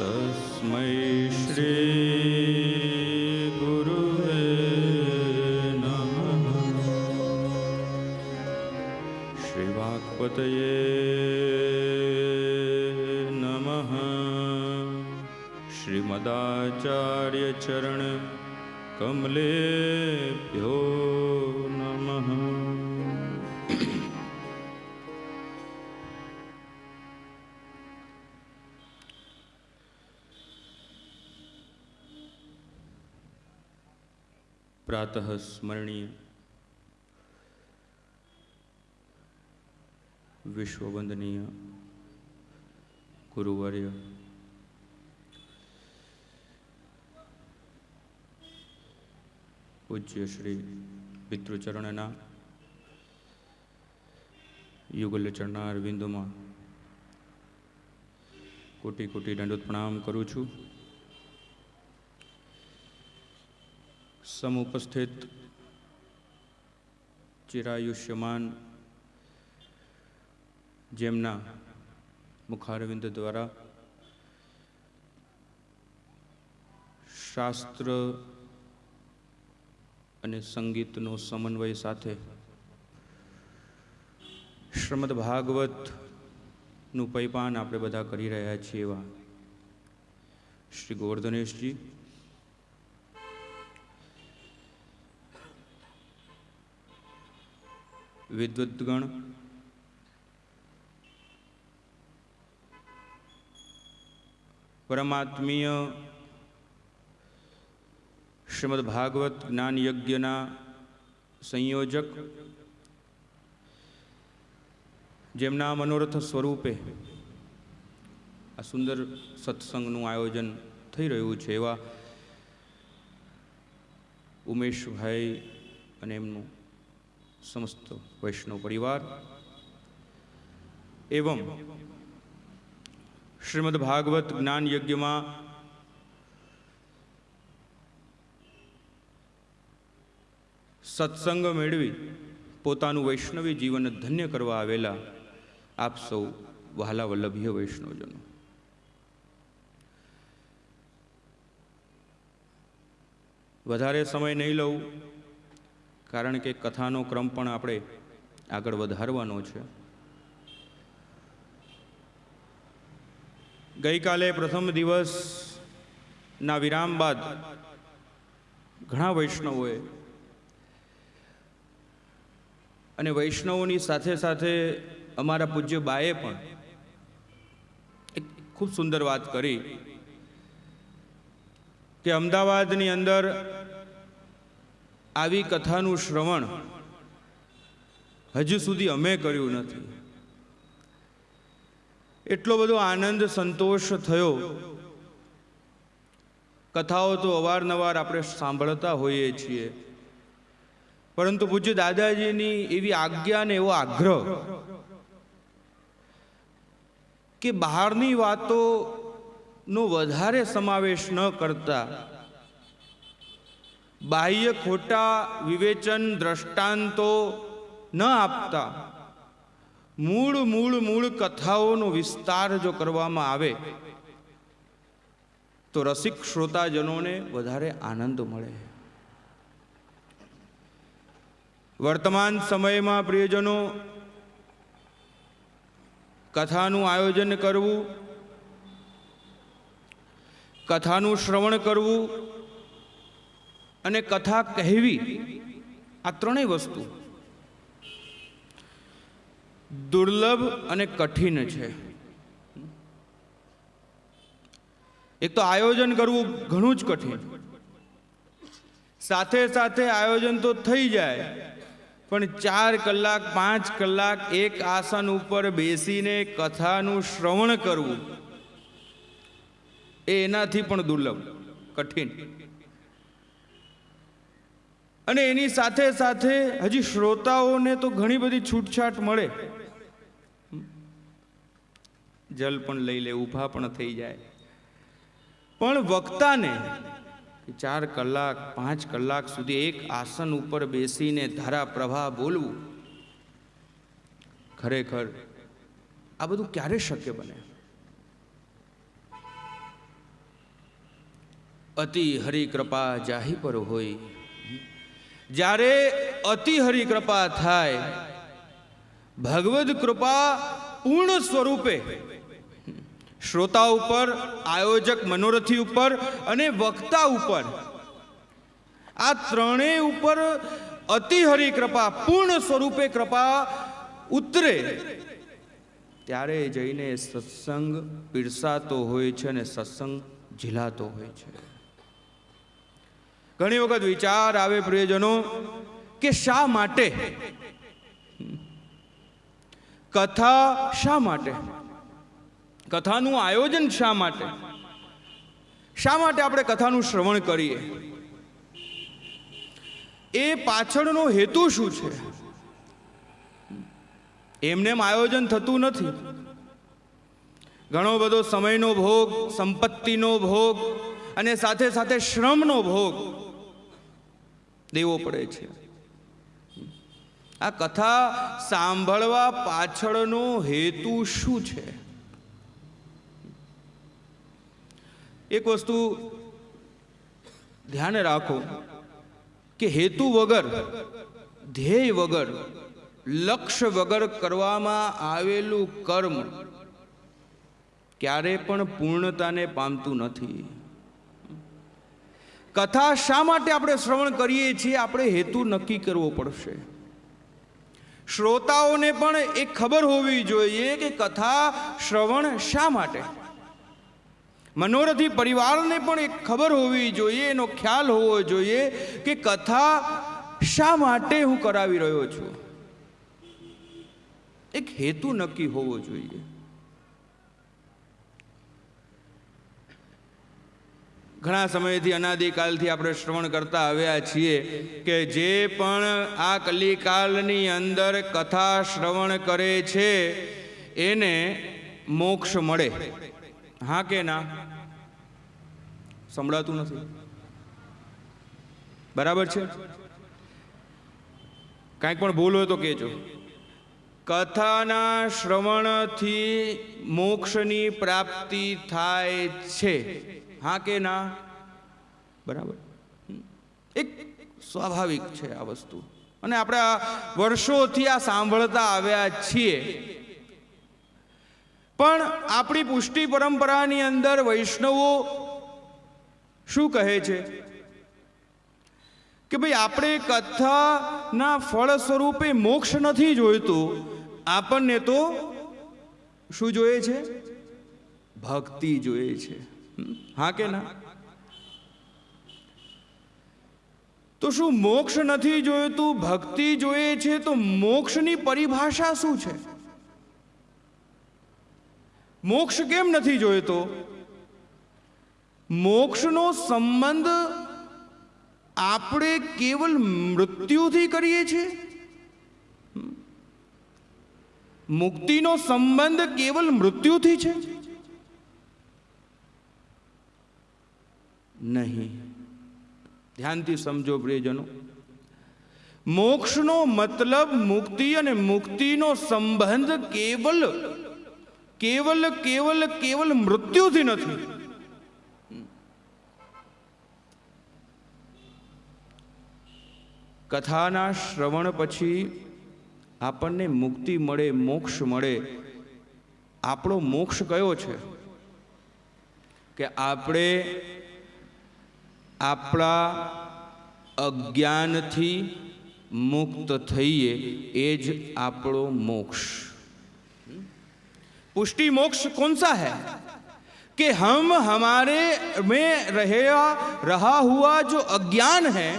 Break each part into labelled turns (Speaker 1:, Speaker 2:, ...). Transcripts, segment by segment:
Speaker 1: तस्मै श्रीगुरुवे नमः। श्रीवाक्पतये नमः। श्रीमदाचार्यचरणकमलेभ्यो પ્રાતઃ સ્મરણીય વિશ્વવંદનીય ગુરુવર્ય પૂજ્ય શ્રી પિતૃચરણના યુગલ બિંદુમાં કોટી કોટી દંડોત પ્રણામ કરું છું સમુપસ્થિત ચિરાયુષ્યમાન જેમના મુખારવિંદ દ્વારા શાસ્ત્ર અને સંગીતનો સમન્વય સાથે શ્રમદ ભાગવતનું પૈપાન આપણે બધા કરી રહ્યા છીએ એવા શ્રી ગોવર્ધનેશજી વિદ્વદ્ગણ પરમાત્મીય શ્રીમદ ભાગવત જ્ઞાન યજ્ઞના સંયોજક, જેમના મનોરથ સ્વરૂપે આ સુંદર સત્સંગનું આયોજન થઈ રહ્યું છે એવા ઉમેશભાઈ અને એમનું સમસ્ત વૈષ્ણવ પરિવાર. એવમ શ્રીમદ ભાગવત જ્ઞાન યજ્ઞમાં સત્સંગ મેળવી પોતાનું વૈષ્ણવી જીવન ધન્ય કરવા આવેલા આપ સૌ વહાલા વલ્લભીય વૈષ્ણવજનો. વધારે સમય નહીં લઉં. કારણ કે કથાનો ક્રમ પણ આપણે આગળ વધારવાનો છે. ગઈકાલે પ્રથમ દિવસના વિરામ બાદ ઘણા વૈષ્ણવોએ અને વૈષ્ણવોની સાથે સાથે અમારા પૂજ્ય બાએ પણ એક ખૂબ સુંદર વાત કરી કે અમદાવાદની અંદર આવી કથાનું શ્રવણ હજુ સુધી અમે કર્યું નથી. એટલો બધો આનંદ, સંતોષ થયો. કથાઓ તો અવારનવાર આપણે સાંભળતા હોઈએ છીએ. પરંતુ પૂજ્ય દાદાજીની એવી આજ્ઞા ને એવો આગ્રહ કે બહારની વાતોનો વધારે સમાવેશ ન કરતા બાહ્ય ખોટા વિવેચન દ્રષ્ટાંતો ન આપતા. મૂળ મૂળ મૂળ કથાઓનો વિસ્તાર જો કરવામાં આવે, તો રસિક શ્રોતાજનોને વધારે આનંદ મળે. વર્તમાન સમયમાં પ્રિયજનો, કથાનું આયોજન કરવું, કથાનું શ્રવણ કરવું અને કથા કહેવી આ ત્રણેય વસ્તુ દુર્લભ અને કઠિન છે. એક તો આયોજન કરવું ઘણું જ કઠિન. સાથે સાથે આયોજન તો થઈ જાય, પણ ચાર કલાક, પાંચ કલાક એક આસન ઉપર બેસીને કથાનું શ્રવણ કરવું, એ એનાથી પણ દુર્લભ, કઠિન. અને એની સાથે સાથે હજી શ્રોતાઓને તો ઘણી બધી છૂટછાટ મળે. જલ પણ લઈ લે, ઊભા પણ થઈ જાય. પણ વક્તાને ચાર કલાક, પાંચ કલાક સુધી એક આસન ઉપર બેસીને ધારા પ્રવાહ બોલવું ખરેખર આ બધું ક્યારે શક્ય બને? અતિ હરિકૃપા જાહી પર હોય. જ્યારે અતિ હરિ કૃપા થાય, ભગવદ કૃપા પૂર્ણ સ્વરૂપે. શ્રોતા ઉપર, આયોજક મનોરથી ઉપર અને વક્તા ઉપર, આ ત્રણેય ઉપર અતિ હરિ કૃપા, પૂર્ણ સ્વરૂપે કૃપા ઉતરે. ત્યારે જઈને સત્સંગ પીરસાતો હોય છે અને સત્સંગ ઝીલાતો હોય છે. ઘણી વખત વિચાર આવે પ્રિયજનો કે શા માટે? કથા શા માટે? કથાનું આયોજન શા માટે? શા માટે આપણે કથાનું શ્રવણ કરીએ? એ પાછળનો હેતુ શું છે? એમને આયોજન થતું નથી. ઘણો બધો સમયનો ભોગ, સંપત્તિનો ભોગ અને સાથે સાથે શ્રમનો ભોગ. દેવો પડે છે. આ કથા સાંભળવા પાછળનો હેતુ શું છે? એક વસ્તુ ધ્યાન રાખો કે હેતુ વગર, ધ્યેય વગર, લક્ષ્ય વગર કરવામાં આવેલું કર્મ ક્યારે પણ પૂર્ણતાને પામતું નથી. કથા શા માટે આપણે શ્રવણ કરીએ છીએ? આપણે હેતુ નક્કી કરવો પડશે. શ્રોતાઓને પણ એ ખબર હોવી જોઈએ કે કથા શ્રવણ શા માટે? મનોરથી પરિવારને પણ એક ખબર હોવી જોઈએ, એનો ખ્યાલ હોવો જોઈએ કે કથા શા માટે હું કરાવી રહ્યો છું. એક હેતુ નક્કી હોવો જોઈએ. ઘણા સમયથી અનાદિકાલથી આપણે શ્રવણ કરતા આવ્યા છીએ કે જે પણ આ કલિકાલની અંદર કથા શ્રવણ કરે છે, એને મોક્ષ મળે. હા કે ના? સંભળાતું નથી. બરાબર છે? કાંઈક પણ ભૂલ હોય તો કહેજો. કથાના શ્રવણથી મોક્ષની પ્રાપ્તિ થાય છે. હા કે ના? બરાબર. એક સ્વાભાવિક છે આ વસ્તુ. અને આપણે વર્ષોથી આ સાંભળતા આવ્યા છીએ. પણ આપણી પુષ્ટિ પરંપરાની અંદર વૈષ્ણવો શું કહે છે? કે ભાઈ આપણે કથાના ફળ સ્વરૂપે મોક્ષ નથી જોઈતું. આપણને તો શું જોઈએ છે? ભક્તિ જોઈએ છે. હા કે ના? તો શું મોક્ષ નથી જોઈતું ભક્તિ જોઈએ છે તો મોક્ષની પરિભાષા શું છે? મોક્ષ કેમ નથી જોઈતો મોક્ષનો સંબંધ આપણે કેવલ મૃત્યુથી કરીએ છીએ? મુક્તિનો સંબંધ કેવલ મૃત્યુથી છે? નહીં. ધ્યાનથી સમજો પ્રિયજનો. મોક્ષનો મતલબ મુક્તિ અને મુક્તિનો સંબંધ કેવલ કેવલ કેવલ કેવલ મૃત્યુથી નથી. કથાના શ્રવણ પછી આપણને મુક્તિ મળે, મોક્ષ મળે. આપણો મોક્ષ કયો છે? કે આપણે આપણા અજ્ઞાનથી મુક્ત થઈએ એ જ આપણો મોક્ષ पुष्टि मोक्ष कौन सा है कि हम हमारे में रहे रहा हुआ जो अज्ञान है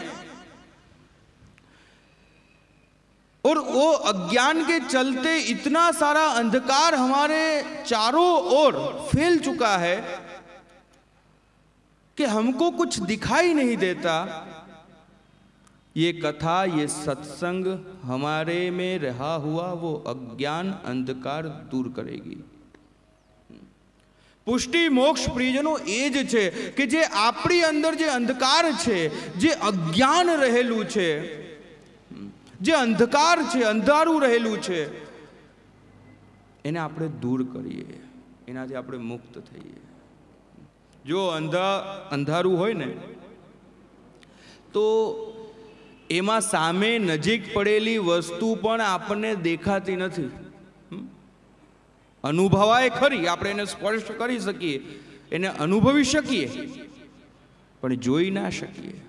Speaker 1: और वो अज्ञान के चलते इतना सारा अंधकार हमारे चारों ओर फैल चुका है कि हमको कुछ दिखाई नहीं देता ये कथा ये सत्संग हमारे में रहा हुआ वो अज्ञान अंधकार दूर करेगी પુષ્ટિ મોક્ષ પ્રિયજનો એ જ છે કે જે આપણી અંદર જે અંધકાર છે જે અજ્ઞાન રહેલું છે જે અંધકાર છે અંધારું રહેલું છે એને આપણે દૂર કરીએ એનાથી આપણે મુક્ત થઈએ જો અંધા અંધારું હોય ને, તો એમાં સામે નજીક પડેલી વસ્તુ પણ આપણને દેખાતી નથી? અનુભવાય ખરી, આપણે એને સ્પર્શ કરી શકીએ, એને અનુભવી શકીએ, પણ જોઈ ના શકીએ.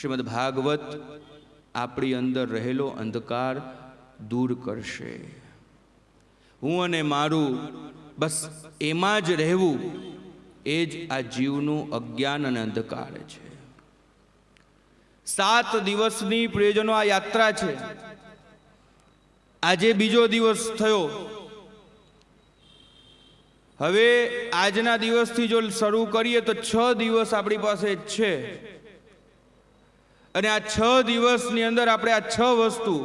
Speaker 1: શ્રીમદ ભાગવત આપણી અંદર રહેલો અંધકાર દૂર કરશે. હું અને મારું બસ એમાં જ રહેવું, એ જ આ જીવનું અજ્ઞાન અને અંધકાર છે. સાત દિવસની પ્રિયજનો આ યાત્રા છે. આજે બીજો દિવસ થયો. હવે આજના દિવસથી જો શરૂ કરીએ તો છ દિવસ આપણી પાસે છે. અને આ છ દિવસની અંદર આપણે આ છ વસ્તુ,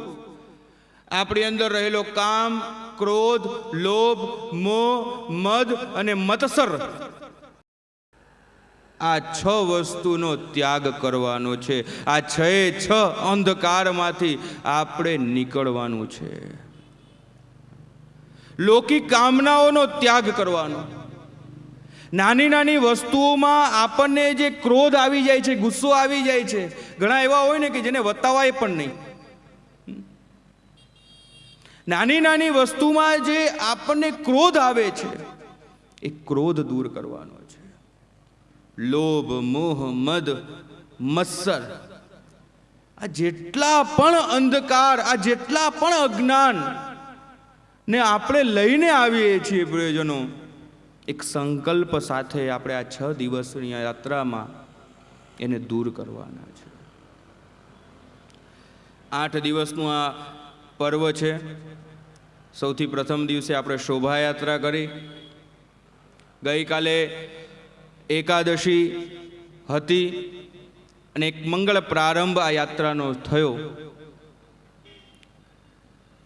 Speaker 1: આપણી અંદર રહેલો કામ ક્રોધ લોભ મોહ મદ અને મત્સર. આ છ વસ્તુનો ત્યાગ કરવાનો છે. આ છ છ અંધકારમાંથી આપણે નીકળવાનું છે. લૌકિક કામનાઓનો ત્યાગ કરવાનો. નાની નાની વસ્તુઓમાં આપણને જે ક્રોધ આવી જાય છે, ગુસ્સો આવી જાય છે, ઘણા એવા હોય ને કે જેને વતાવાય પણ નહીં. નાની નાની વસ્તુમાં જે આપણને ક્રોધ આવે છે, એ ક્રોધ દૂર કરવાનો છે. લોભ, મોહ, મદ, મત્સર. આ જેટલા પણ અંધકાર, આ જેટલા પણ અજ્ઞાન ને આપણે લઈને આવીએ છીએ પ્રિયજનો, એક સંકલ્પ સાથે આપણે આ છ દિવસની યાત્રામાં એને દૂર કરવાના છે. આઠ દિવસનું આ પર્વ છે. સૌથી પ્રથમ દિવસે આપણે શોભાયાત્રા કરી. ગઈકાલે એકાદશી હતી અને એક મંગળ પ્રારંભ આ યાત્રાનો થયો.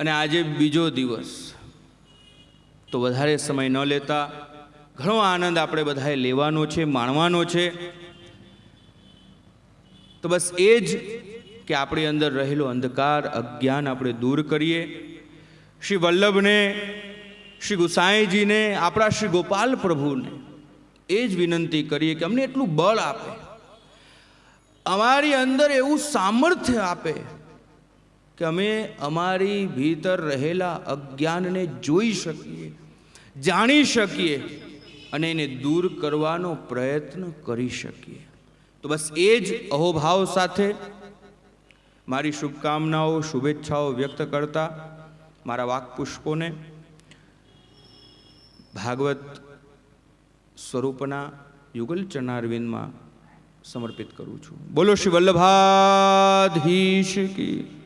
Speaker 1: અને આજે બીજો દિવસ. તો વધારે સમય ન લેતા ઘણો આનંદ આપણે બધાએ લેવાનો છે, માણવાનો છે. તો બસ એ જ કે આપણી અંદર રહેલો અંધકાર, અજ્ઞાન આપણે દૂર કરીએ. શ્રી વલ્લભને, શ્રી ગુસાઈજીને, આપણા શ્રી ગોપાલ પ્રભુને એ જ વિનંતી કરીએ કે અમને એટલું બળ આપે. અમારી અંદર એવું સામર્થ્ય આપે કે અમે અમારી ભીતર રહેલા અજ્ઞાનને જોઈ શકીએ, જાણી શકીએ અને એને દૂર કરવાનો પ્રયત્ન કરી શકીએ. તો બસ એ જ અહોભાવ સાથે મારી શુભકામનાઓ, શુભેચ્છાઓ વ્યક્ત કરતા મારા વાકપુષ્પોને ભાગવત સ્વરૂપના યુગલ ચરણારવિંદમાં સમર્પિત કરું છું. બોલો શ્રી વલ્લભાધીશ કી.